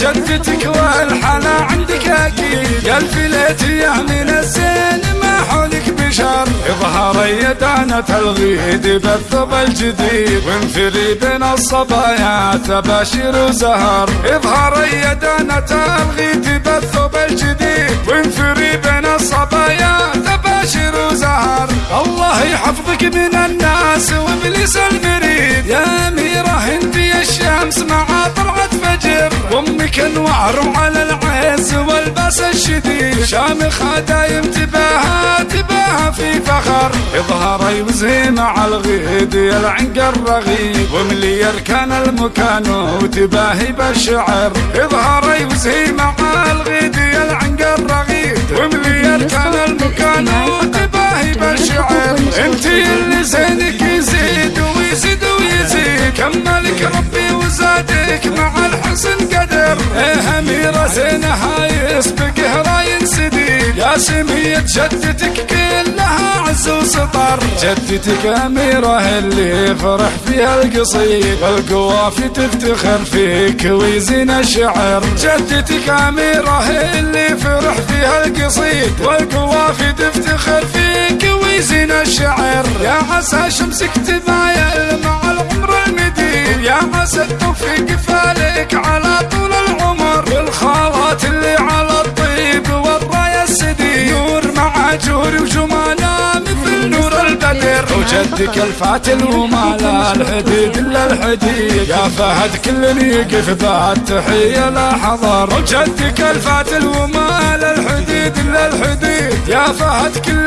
جدتك والحلا عندك أكيد. يا الفليت يا من الزين ما حولك بشر. اظهر يدانة الغيد بالثوب الجديد. وانثري بين الصبايا تباشر وزهر. اظهر يدانة الغيد بالثوب الجديد. وانثري بين الصبايا تباشر وزهر. الله يحفظك من الناس وامك انوار على العز والباس الشديد. شامخة دايم تباها تباها في فخر. اظهري وزهي مع الغيد يا العنق الرغيد. وملي يركن المكان وتباهي بالشعر. اظهري وزهي مع الغيد يا العنق الرغيد. وملي يركن المكان وتباهي بالشعر. انت اللي زينك يزيد ويزيد ويزيد. كملك ربي وزادك مع الحسن إيه اميرة زينها يسبق راين سديد يا سمية جدتك كلها عز وسطر جدتك اميرة اللي فرح فيها القصيد والقوافي تفتخر فيك ويزين الشعر جدتك اميرة اللي فرح فيها القصيد والقوافي تفتخر فيك ويزين الشعر يا عسى شمسك تبايل مع العمر المديد يا عسى التوفيق فالك على وجدك الفاتل وما لا الحديد إلا الحديد. يا فهد كل يقف ذا التحية لا حضر. وجدك الفاتل وما لا الحديد إلا الحديد. يا فهد كل